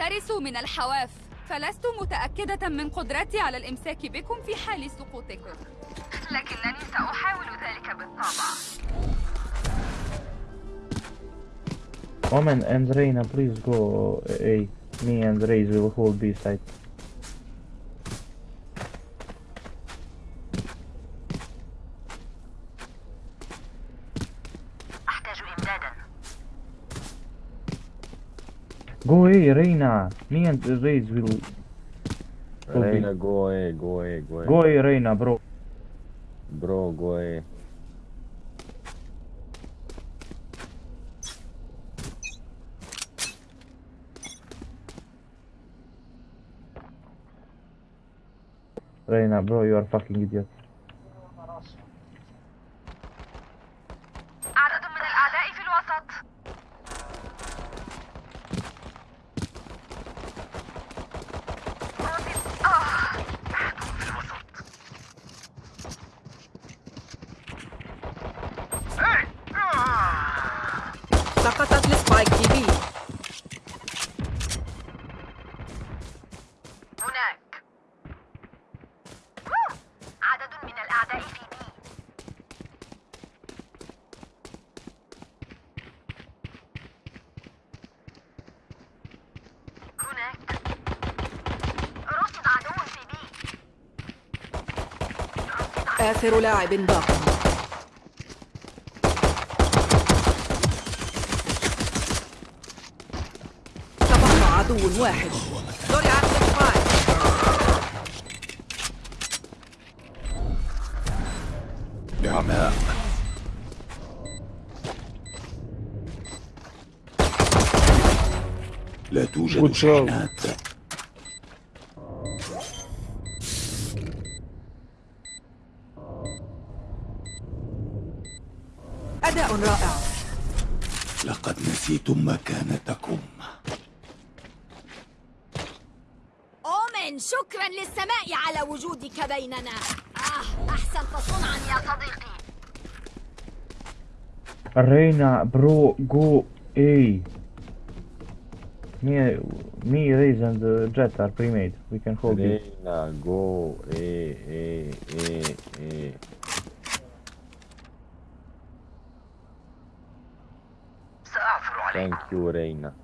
احترسوا من الحواف فلست متأكدة من قدرتي على الإمساك بكم في حال سقوطكم لكنني سأحاول ذلك بالطبع Omen and Reina, please go A. Me and Raze will hold B side. Go A, Reina. Me and Raze will. Reina, go away, go away, go away. Go A, Reina, bro. Bro, go away. Reina, bro, you are fucking idiot. آخر لاعب باق. تبقى عدو واحد. نعماء لا توجد. شحنات Reina, bro, go, hey. Me, me, Raze and uh, Jet are pre-made. We can hold Reina, it. Reina, go, hey, hey, hey, hey. Thank you, Reina.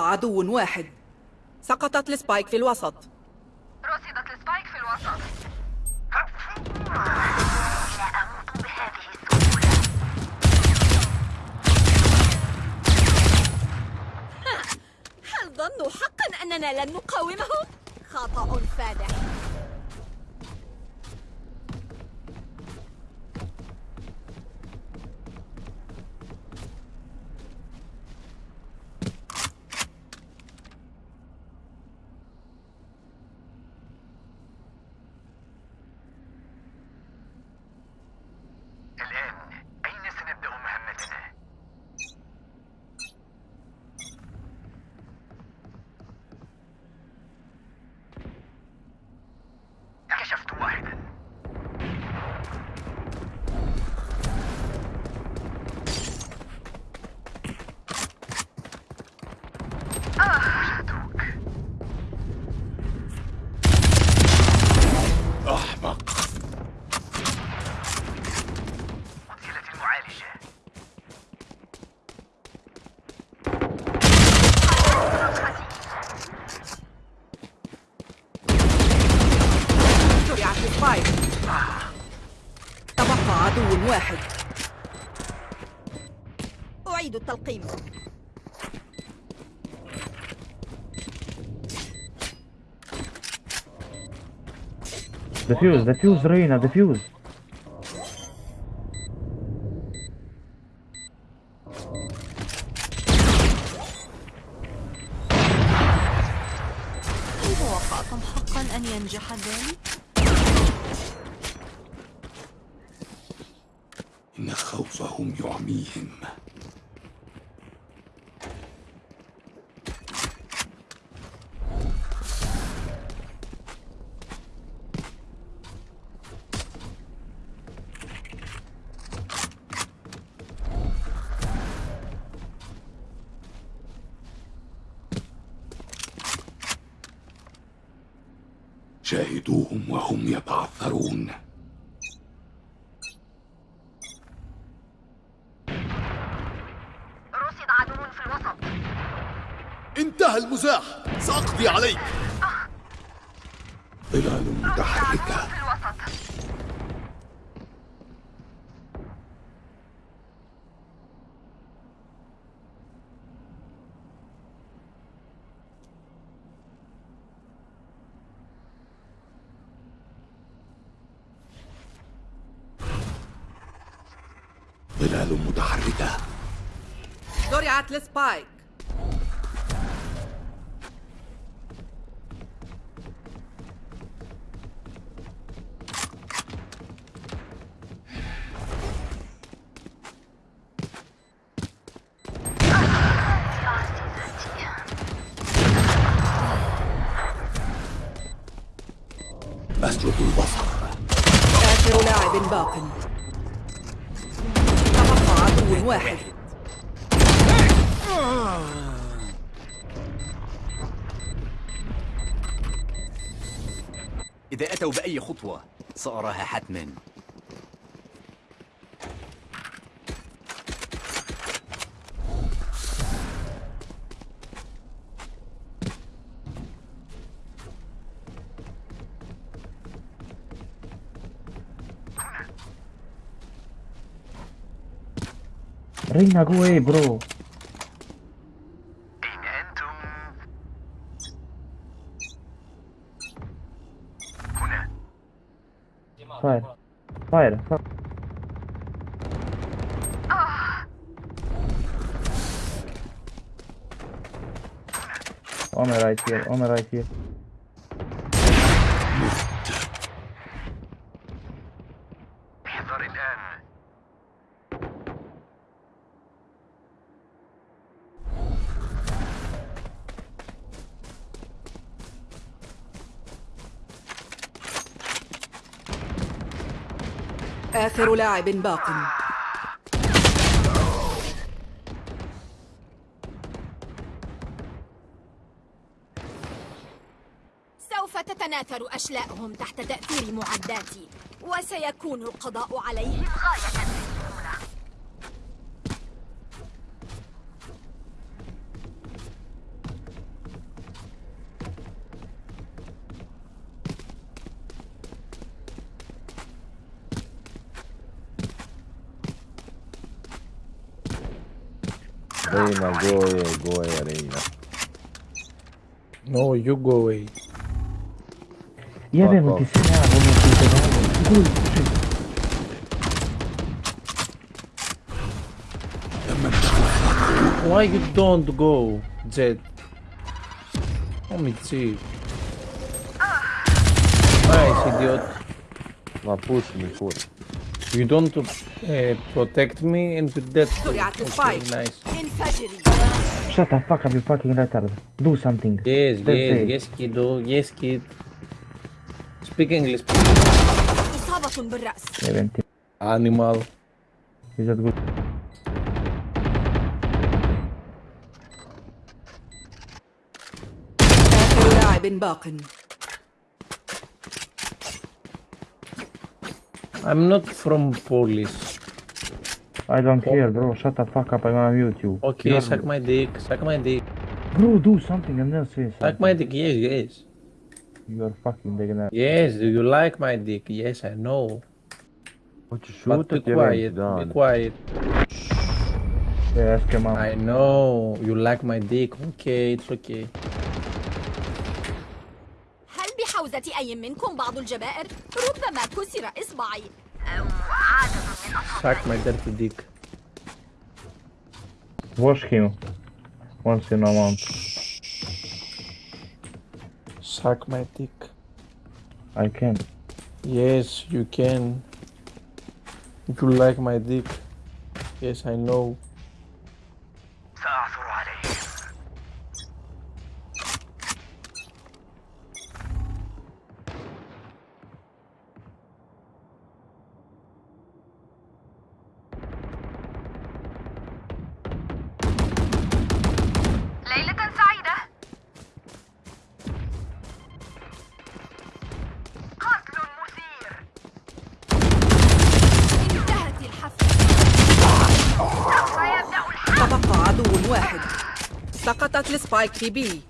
عدو واحد. سقطت ال spike في الوسط. رصدت ال spike في الوسط. لا أموت بهذه السهولة هل ظنوا حقا أننا لن نقاومهم؟ عدو واحد. أعيد التلقيم. دفيوز دفيوز رينا دفيوز ظلال متحركة. زرعت السبايك سأراها حتما. رينا جوه إيه برو. Fire! Fire! On the right here, on the right here. آخر لاعب باق. سوف تتناثر أشلاءهم تحت تأثير معداتي وسيكون القضاء عليهم غاية. Reina, go away, go away, Reina. No, you go away. يا Fuck بيه off. انت سلاح وانت قول Why you don't go, Jet? Oh, me cheap. Nice, idiot. Ma push me full. You don't uh, protect me and you're dead. زرعت Okay, السبايك nice. انفجري Shut the fuck up you fucking retard. Do something. Yes, That's yes, it. yes, kiddo. Yes, kid. Speak English, إصابة بالرأس يا بنتي. animal. Is that good? آخر لاعب باق I'm not from Polish. I don't care bro. Shut the fuck up. I'm gonna mute you. Okay, You're- suck my dick. Suck my dick. Bro, do something and then say something. Suck my dick. Yes, yes. You're fucking degenerate. Yes, do you like my dick? Yes, I know. Hoćeš But be šutat, jebem ti quiet. Be dan. quiet. Yes, come on. I know you like my dick. Okay, it's okay. هل بحوزة أي منكم بعض الجبائر؟ ربما كسر إصبعي Suck my dirty dick. Wash him. Once in a month. Suck my dick. I can. Yes, you can. You like my dick. Yes, I know. في بي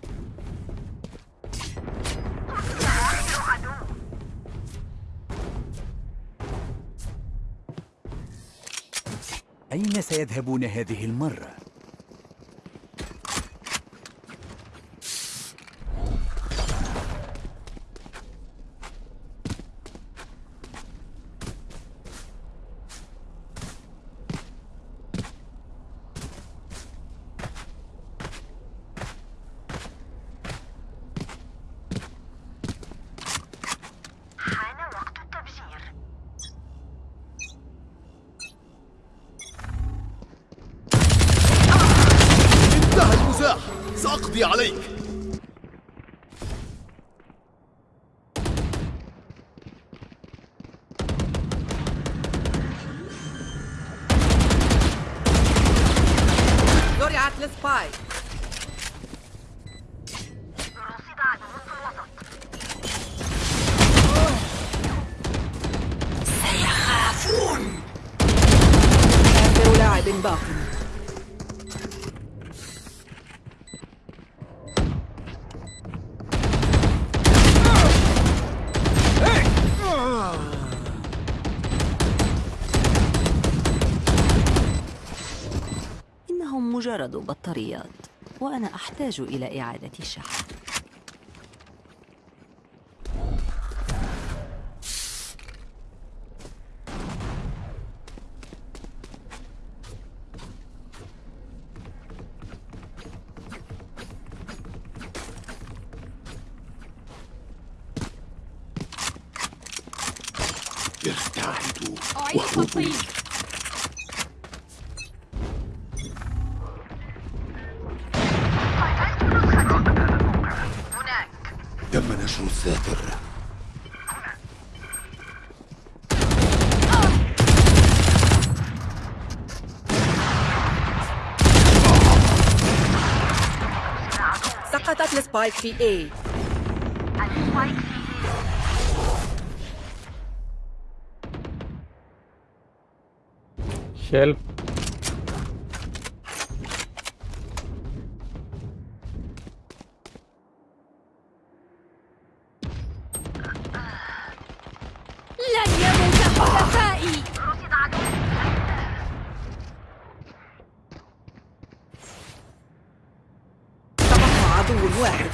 أين سيذهبون هذه المرة؟ إنهم مجرد بطاريات وأنا أحتاج إلى إعادة الشحن. سقطت السبايك في A Help. عدو واحد.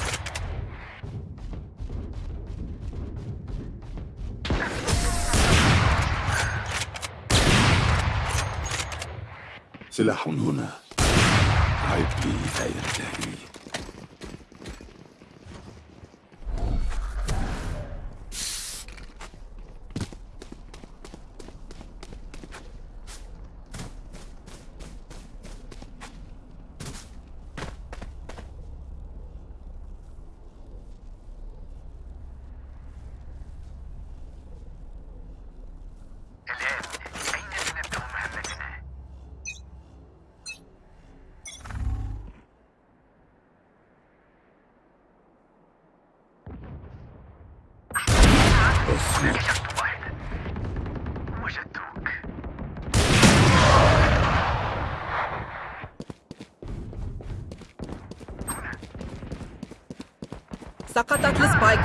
سلاح هنا. عبري لا ينتهي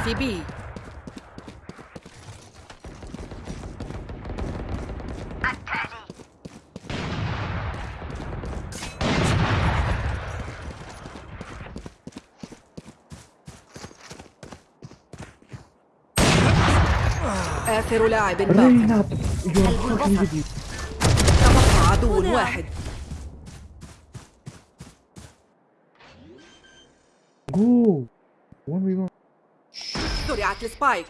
في بي آخر لاعب باقي تبقى عدو واحد Go! One we go. زرعت السبايك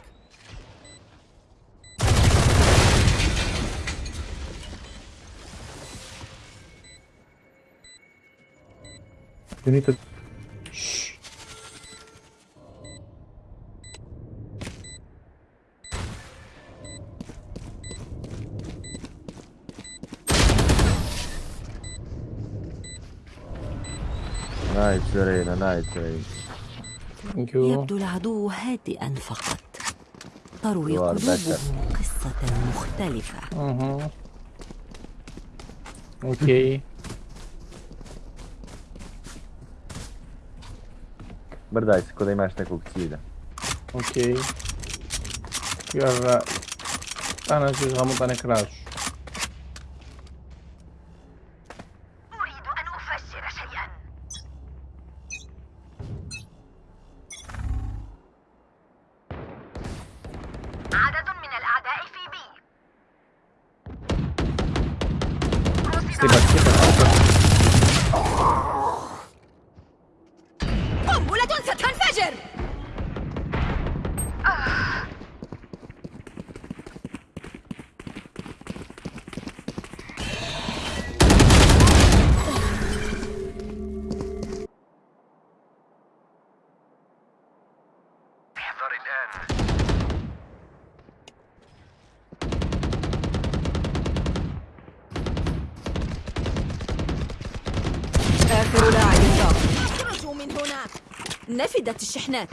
You need to. نايس رينا نايس رينا Thank you. يبدو العدو هادئا فقط. تروي قلوبهم قصة مختلفة. أوكي. برداي سكو دايما اشتاكو كتيرة أوكي. يارا أنا شو غامض أنا كراش. Estoy نفدت الشحنات?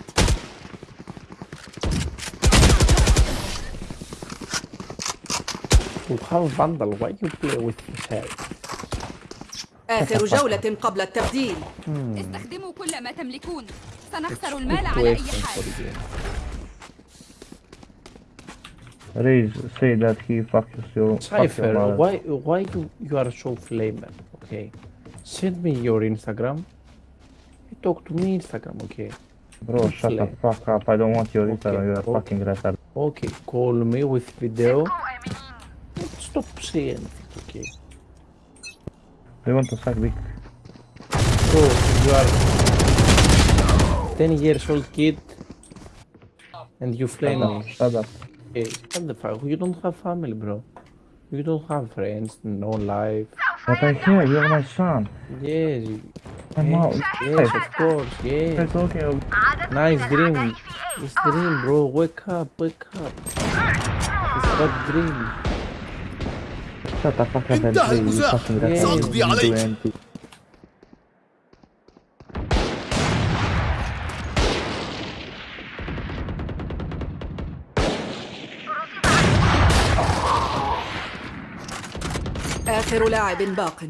آخر جولة قبل التبديل استخدموا كل ما تملكون سنخسر المال على أي حال. Raise say that he fucks you. Cypher, why why you, you are so flamer? Okay. Send me your Instagram. talk to me Instagram, okay? Bro, it's shut the fuck up. I don't want your okay, Instagram. You're okay. fucking retard. Okay, call me with video. Stop saying anything, okay? They want to suck dick. Bro, you are 10 years old kid and you flame me. Shut up. Hey, what the fuck? You don't have family, bro. You don't have friends, no life. But I hear? you're my son. Yes. Yes, of course, yes. Of عدد Nice dream. It's dream, bro. Wake up, wake up. It's bad dream. shut the fuck up and play. You fucking. سأقضي عليك. anything. آخر لاعب باق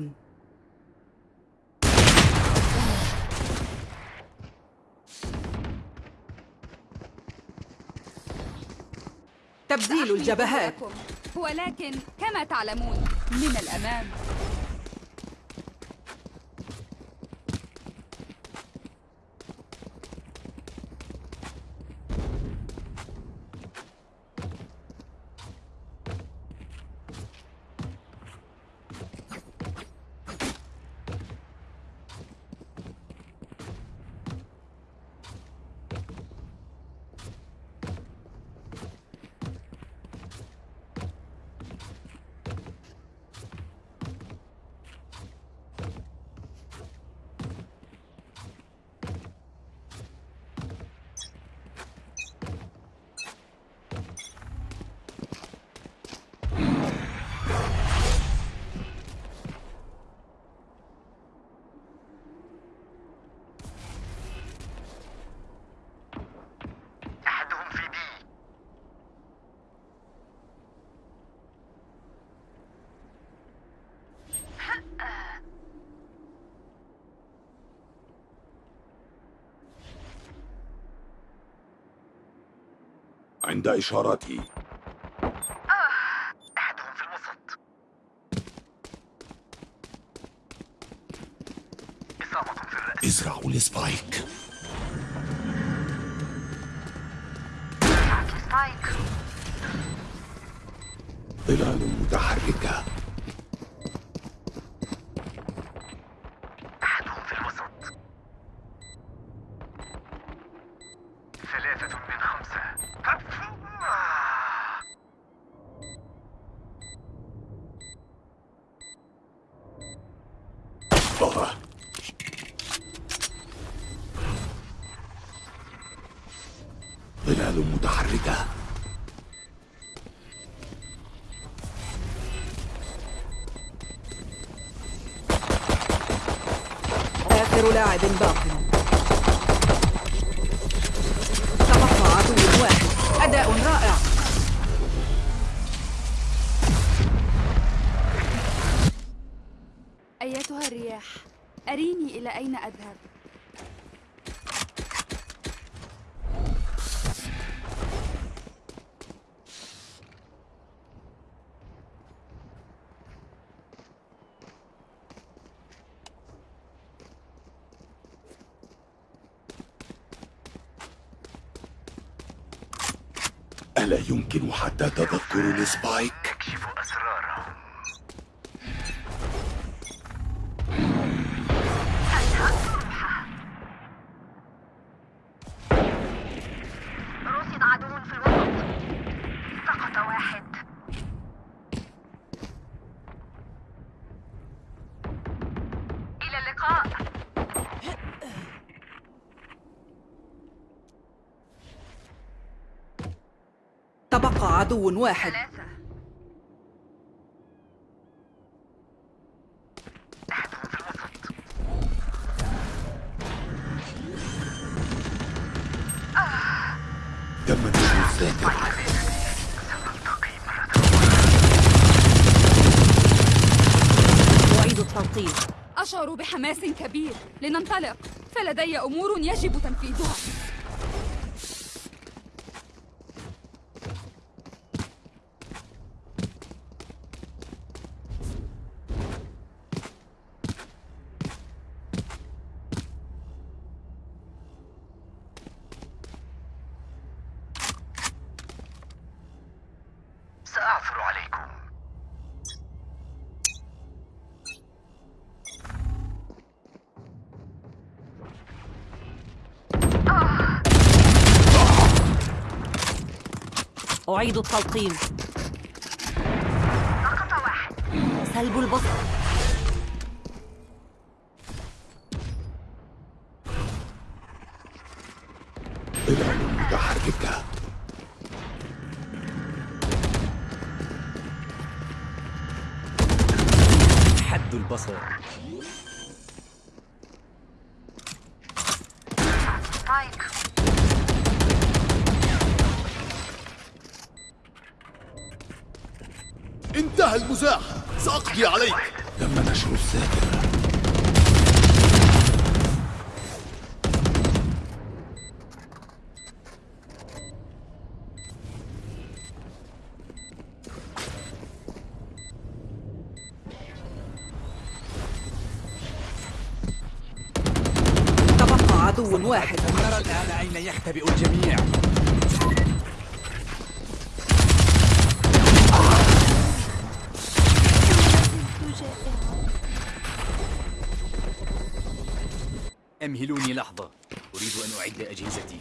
تبديل الجبهات. ولكن كما تعلمون من الأمام عند إشارتي أحدهم في الوسط. إصابة في الرأس. ازرعوا ال spike. spike. ظلال متحركة. آخر لاعب باق تبقى عدو واحد أداء رائع أيتها الرياح أريني إلى أين أذهب ألا يمكن حتى تذكر السبايك. عدو واحد. أعيد أشعر بحماس كبير. لننطلق. فلدي أمور يجب تنفيذها. سأعثر عليكم. أعيد التلقيم. سقط واحد. سلب البصر. أمهلوني لحظة. أريد أن أعد أجهزتي.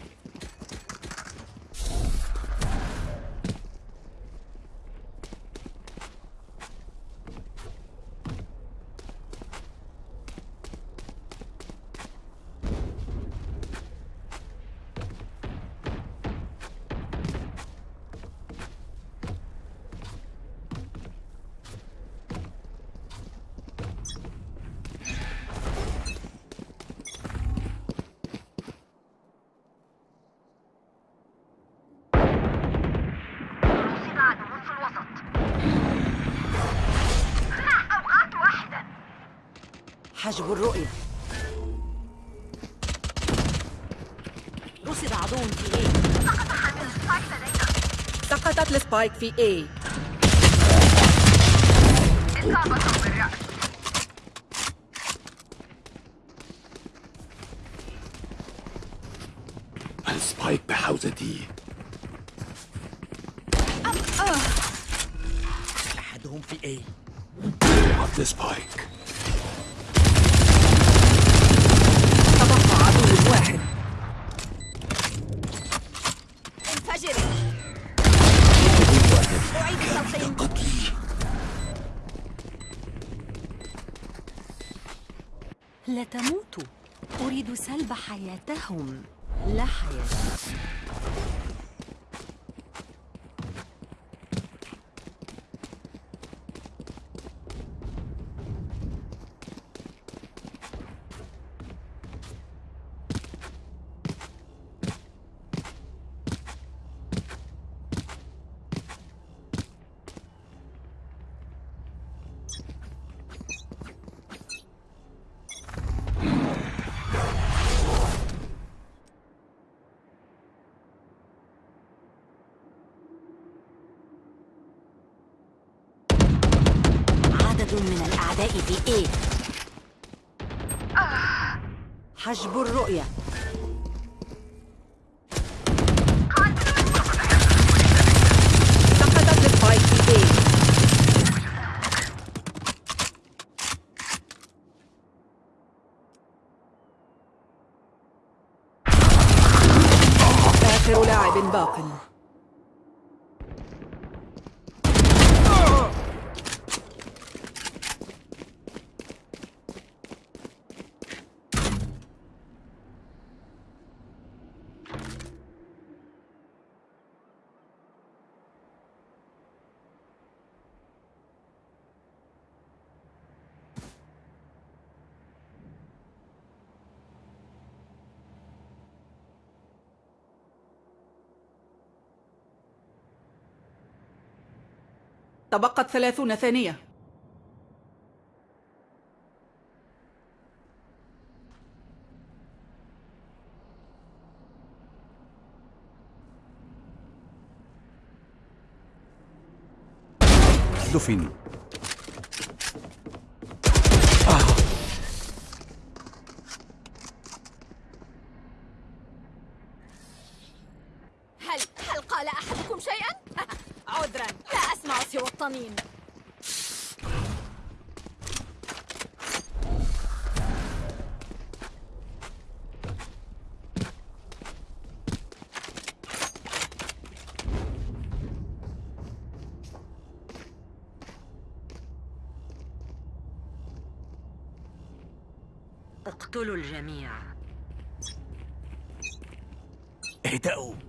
السبايك في A. إصابة بالرأس السبايك بحوزتي إنهم في Of the spike. لا تموتوا أريد سلب حياتهم. لا حياة. لاعب باق تبقت ثلاثون ثانية دفن. هل هل قال أحدكم شيئا؟ عذرا لا الطنين اقتلوا الجميع. اهدأوا.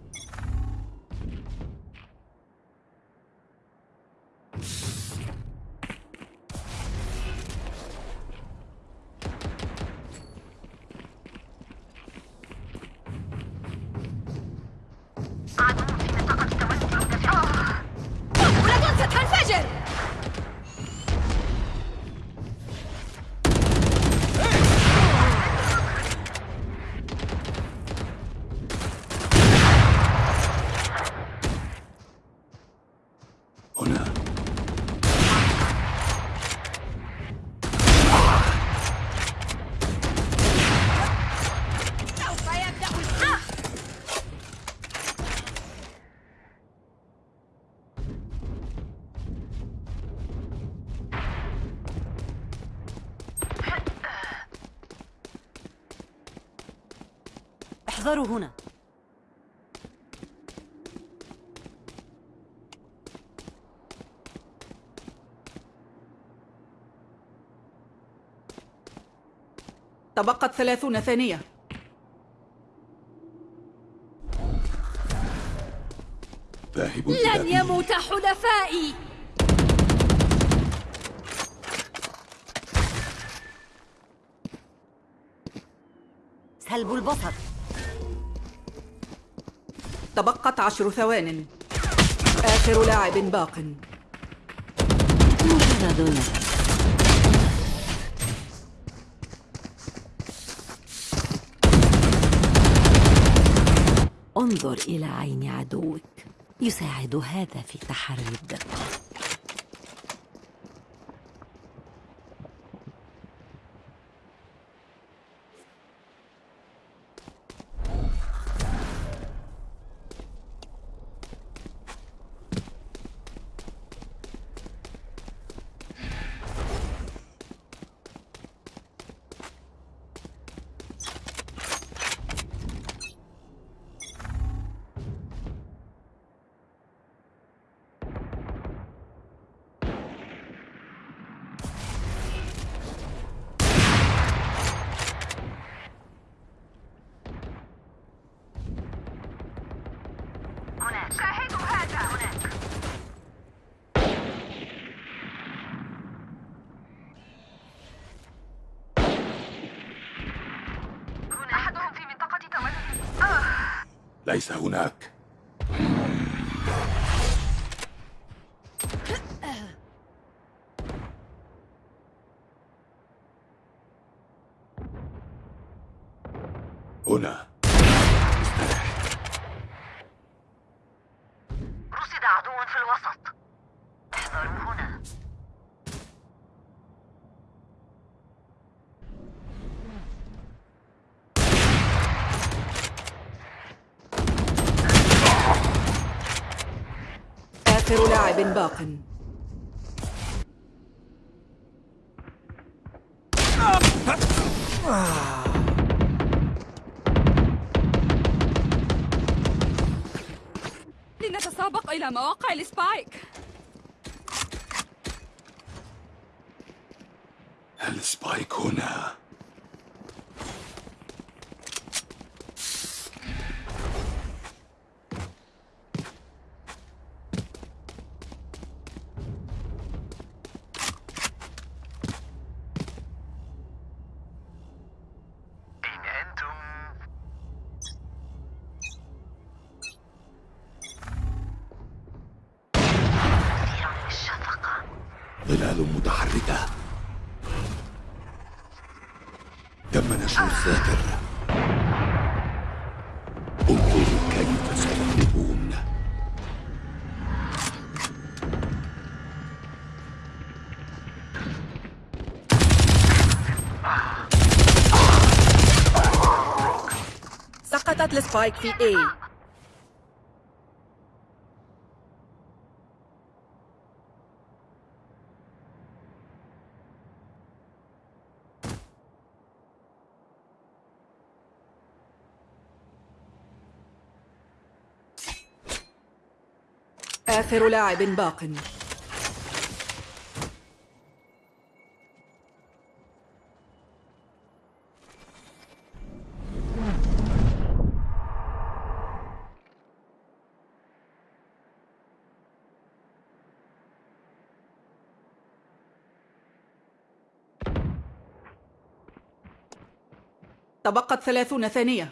احذروا هنا. تبقت ثلاثون ثانية. ذاهب لن. يموت حلفائي. سلب البصر. تبقت عشر ثوان. آخر لاعب باق. انظر إلى عين عدوك. يساعد هذا في تحري الدقة. ليس هناك هنا رصد عدو في الوسط احذروا هنا آخر لاعب باق. لنتسابق إلى مواقع ال spike. ال spike هنا؟ سقطت السبايك في A. آخر لاعب باق. تبقت ثلاثون ثانية.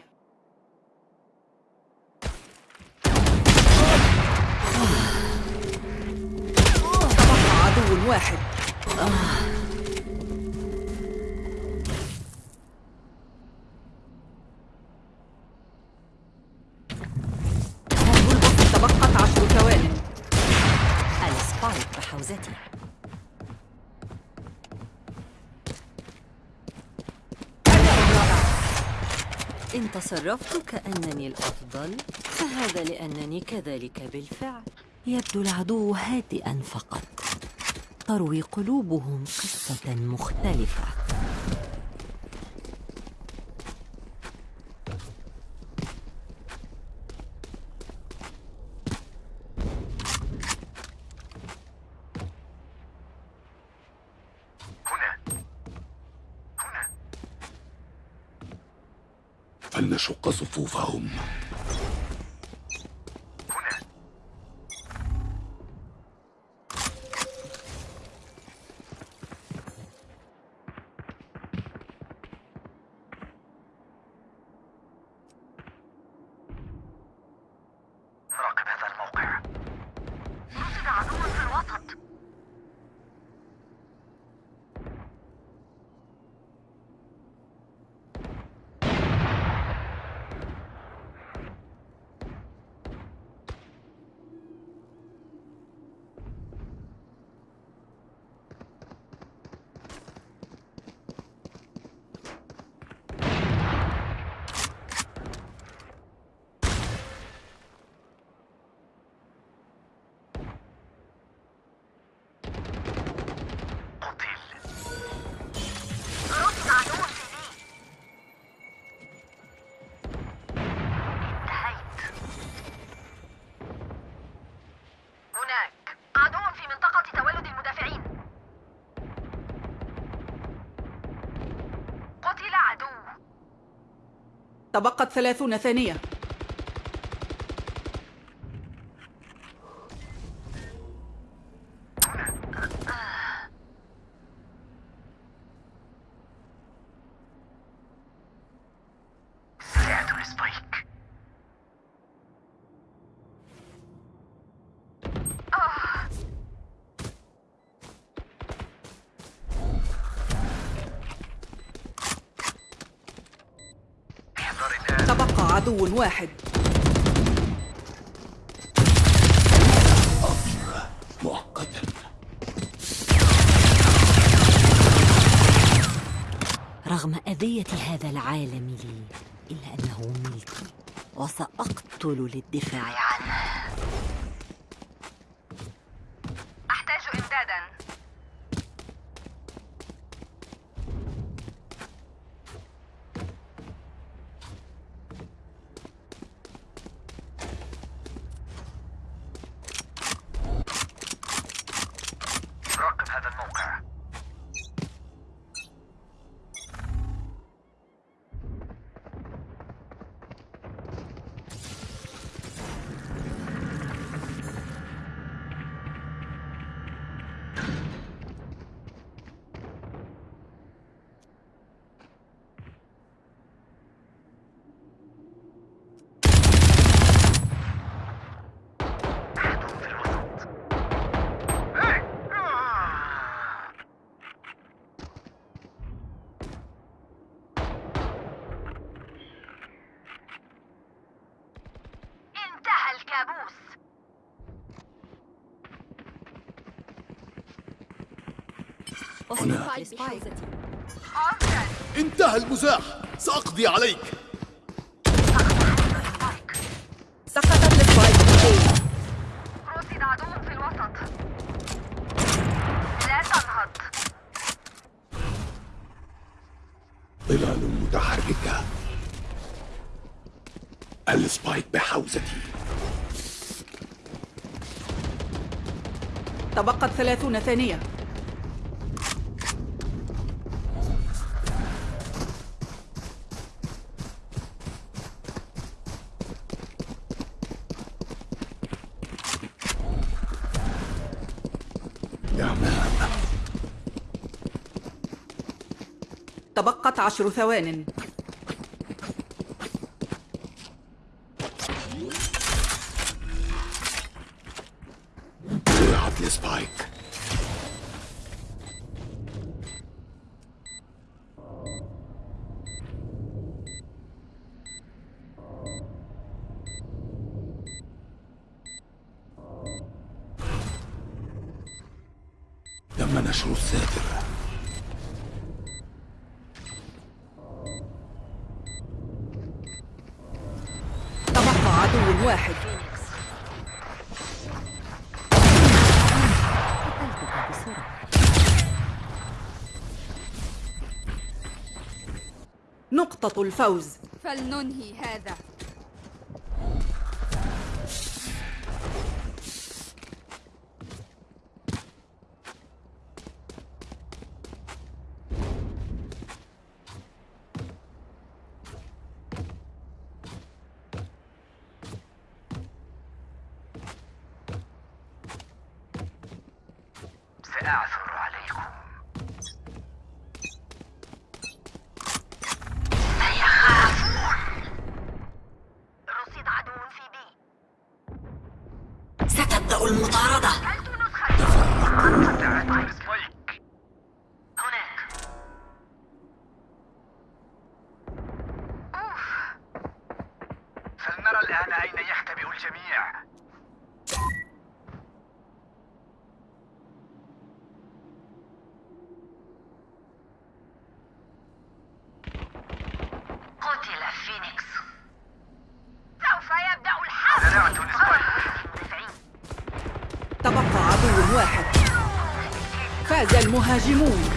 تصرفت كأنني الأفضل فهذا لأنني كذلك بالفعل. يبدو العدو هادئا فقط. تروي قلوبهم قصة مختلفة هنا هنا فلنشق صفوفهم هنا نراقب هذا الموقع رصد عدو في الوسط قتل رصد عدو في بي انتهيت هناك عدو في منطقة تولد المدافعين قتل عدو تبقت ثلاثون ثانية. واحد. رغم أذية هذا العالم لي إلا أنه ملكي وسأقتل للدفاع عنه أحتاج إمدادا راقب هذا الموقع أحد في الوسط إيه! آه! انتهى الكابوس هنا. انتهى المزاح. سأقضي عليك. سقطت ال spike. رصد عدو في الوسط لا تنهض ظلال متحركة. ال spike بحوزتي. تبقت ثلاثون ثانية تمام تبقت عشر ثوان ضيعت السبايك تم نشر الساتر تبقى عدو واحد قتلتك بسرعة نقطة الفوز. فلننهي هذا. تبقى عدو واحد فاز المهاجمون